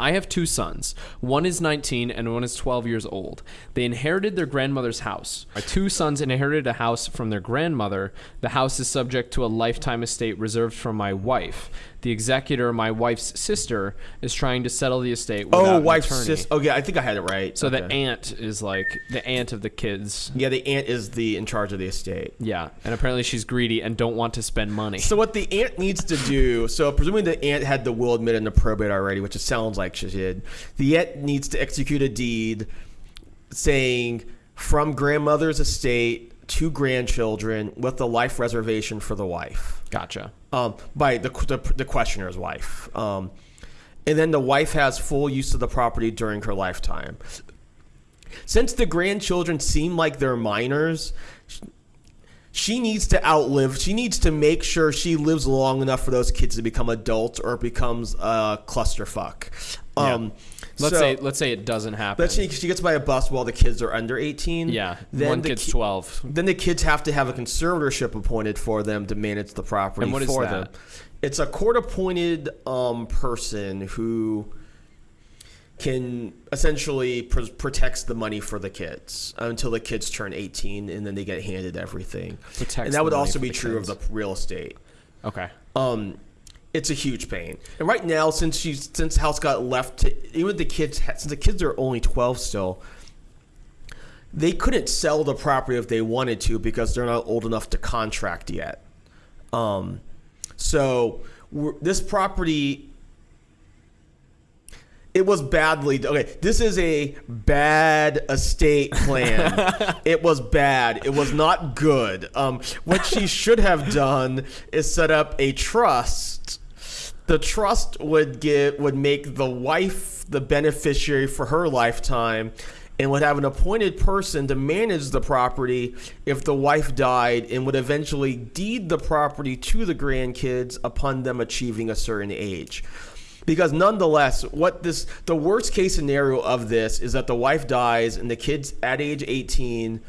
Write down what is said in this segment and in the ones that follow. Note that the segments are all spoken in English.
I have two sons. One is 19 and one is 12 years old. They inherited their grandmother's house. My two sons inherited a house from their grandmother. The house is subject to a lifetime estate reserved for my wife. The executor, my wife's sister, is trying to settle the estate. Oh, wife's sister. Oh, yeah, I think I had it right. So the aunt is like the aunt of the kids. yeah, the aunt is the in charge of the estate. Yeah, and apparently she's greedy and don't want to spend money. So what the aunt needs to do, so presuming the aunt had the will admitted into probate already, which it sounds like the Yet needs to execute a deed saying from grandmother's estate to grandchildren with the life reservation for the wife. Gotcha. um, by the, the, the questioner's wife. Um, and then the wife has full use of the property during her lifetime. Since the grandchildren seem like they're minors, she needs to outlive, she needs to make sure she lives long enough for those kids to become adults or it becomes a clusterfuck. Um, Let's so- say let's say it doesn't happen. Let's say she gets by a bus while the kids are under 18. yeah, Then one the kid's ki- 12. then the kids have to have a conservatorship appointed for them to manage the property And what is for that? them. It's a court-appointed um, person who can essentially pr- protects the money for the kids until the kids turn 18 and then they get handed everything. Protects and that would also be true kids. of the real estate. Okay. Um, it's a huge pain. And right now, since she's since house got left to even the kids since the kids are only 12 still, they couldn't sell the property if they wanted to because they're not old enough to contract yet. Um, so this property. It was badly okay. This is a bad estate plan. it was bad. It was not good. Um, what she should have done is set up a trust. The trust would give would make the wife the beneficiary for her lifetime, and would have an appointed person to manage the property if the wife died, and would eventually deed the property to the grandkids upon them achieving a certain age because nonetheless what this the worst case scenario of this is that the wife dies and the kids at age 18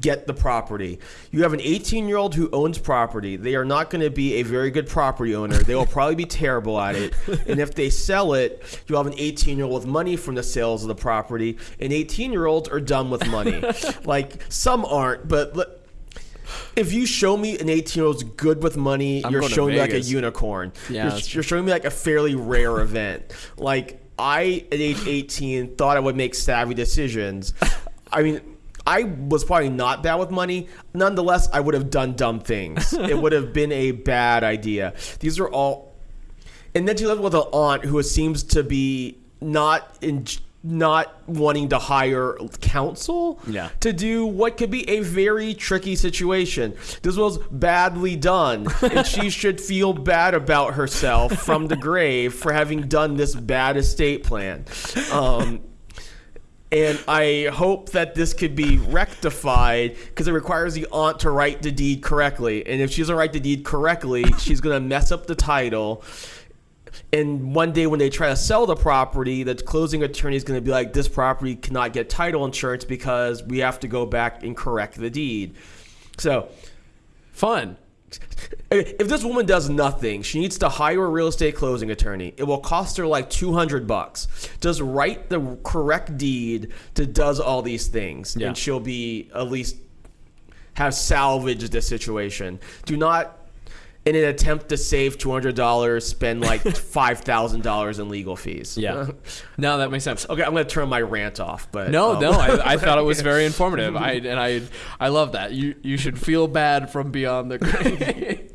get the property. You have an 18 year old who owns property. They are not going to be a very good property owner. They will probably be terrible at it. And if they sell it you'll have an 18 year old with money from the sales of the property. And 18 year olds are done with money. Like some aren't but if you show me an 18 year old's good with money, I'm you're showing me like a unicorn. Yeah, you're, you're showing me like a fairly rare event. Like I, at age 18, thought I would make savvy decisions. I mean, I was probably not bad with money. Nonetheless, I would have done dumb things. it would have been a bad idea. These are all, and then she lived with an aunt who seems to be not in. Not wanting to hire counsel Yeah. to do what could be a very tricky situation. This was badly done, and she should feel bad about herself from the grave for having done this bad estate plan. Um, and I hope that this could be rectified because it requires the aunt to write the deed correctly. And if she doesn't write the deed correctly, she's going to mess up the title. And one day when they try to sell the property, the closing attorney is going to be like, this property cannot get title insurance because we have to go back and correct the deed. So Fun. if this woman does nothing, she needs to hire a real estate closing attorney. It will cost her like 200 bucks. Just write the correct deed to does all these things Yeah. and she'll be at least have salvaged the situation. Do not in an attempt to save $200 spend like $5,000 in legal fees. Yeah. no, that makes sense. Okay, I'm going to turn my rant off, but No, um, no, I, I thought it was very informative. I and I I love that. You you should feel bad from beyond the grave.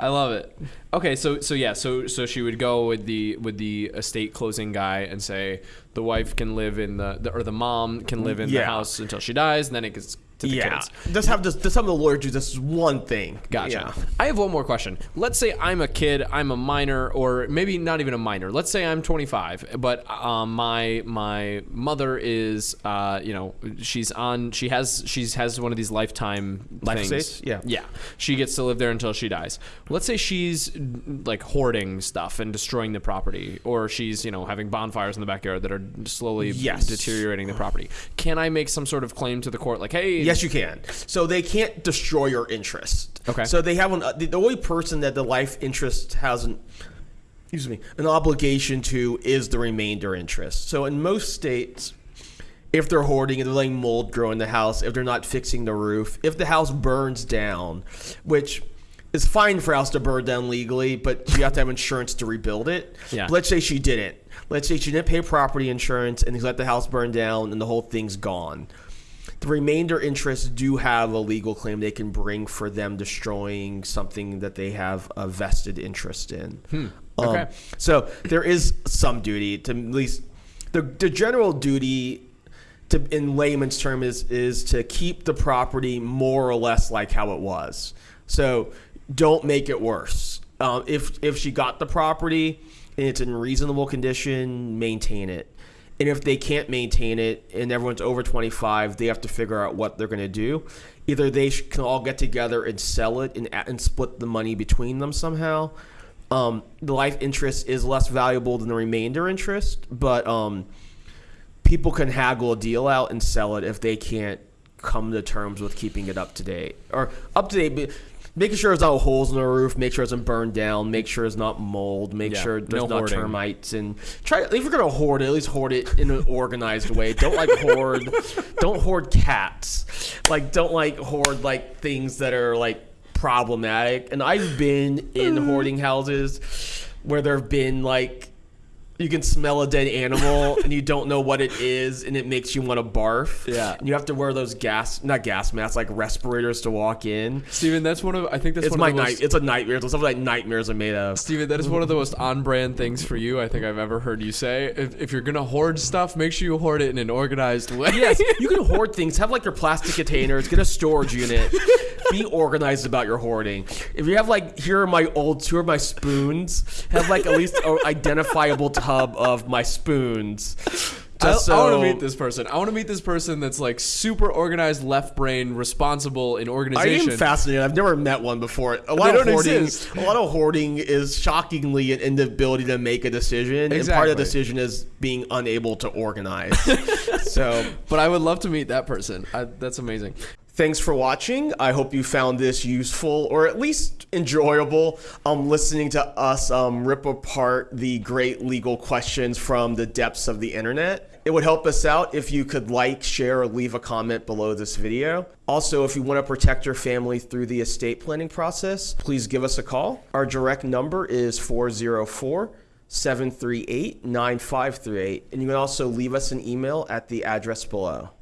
I love it. Okay, so so yeah, so so she would go with the with the estate closing guy and say the wife can live in the, the or the mom can live in the house until she dies, and then it gets to the yeah. kids. Just have this, just have the lawyer do this one thing. Gotcha. Yeah. I have one more question. Let's say I'm a kid, I'm a minor, or maybe not even a minor. Let's say I'm 25, but um, my my mother is, uh, you know, she's on. She has she's has one of these lifetime Life things. Yeah. Yeah. She gets to live there until she dies. Let's say she's like hoarding stuff and destroying the property, or she's you know having bonfires in the backyard that are slowly Yes. deteriorating the property. Can I make some sort of claim to the court, like, hey, Yes, you can. So they can't destroy your interest. Okay. So they have an, uh, the, the only person that the life interest hasn't excuse me, an obligation to is the remainder interest. So in most states, if they're hoarding, if they're letting mold grow in the house, if they're not fixing the roof, if the house burns down, which is fine for a house to burn down legally, but you have to have insurance to rebuild it. Yeah. But let's say she didn't. Let's say she didn't pay property insurance and let the house burn down and the whole thing's gone. The remainder interests do have a legal claim they can bring for them destroying something that they have a vested interest in. Um, Okay. so there is some duty to at least the, the general duty to in layman's term is is to keep the property more or less like how it was. So don't make it worse. Um, if if she got the property and it's in reasonable condition, maintain it. And if they can't maintain it and everyone's over 25, they have to figure out what they're going to do. Either they can all get together and sell it and, and split the money between them somehow. Um, the life interest is less valuable than the remainder interest, but um, people can haggle a deal out and sell it if they can't come to terms with keeping it up to date or up to date. Making sure there's no holes in the roof, make sure it doesn't burn down, make sure it's not mold, make Yeah, sure there's no not hoarding. termites, and try. If you're gonna hoard it, at least hoard it in an organized way. Don't like hoard, don't hoard cats. Like don't like hoard like things that are like problematic. And I've been in mm. hoarding houses where there have been like you can smell a dead animal and you don't know what it is and it makes you want to barf. Yeah. And you have to wear those gas not gas masks, like respirators to walk in. Steven, that's one of I think that's It's one my of the night most, it's a nightmare. It's something like nightmares are made of. Steven, that is one of the most on-brand things for you I think I've ever heard you say. If, if you're gonna hoard stuff, make sure you hoard it in an organized way. Yes, you can hoard things. Have like your plastic containers. Get a storage unit. Be organized about your hoarding. If you have like, here are my old, here are my spoons. Have like at least an identifiable tub of my spoons. I, Just I want to meet this person. I want to meet this person that's like super organized, left brain, responsible in organization. I am fascinated. I've never met one before. A lot They of hoarding, exist. a lot of hoarding is shockingly an inability to make a decision, and part of the decision is being unable to organize. so, but I would love to meet that person. I, that's amazing. Thanks for watching. I hope you found this useful or at least enjoyable. Um, listening to us um, rip apart the great legal questions from the depths of the internet. It would help us out if you could like, share, or leave a comment below this video. Also, if you want to protect your family through the estate planning process, please give us a call. Our direct number is 404 738 9538, and you can also leave us an email at the address below.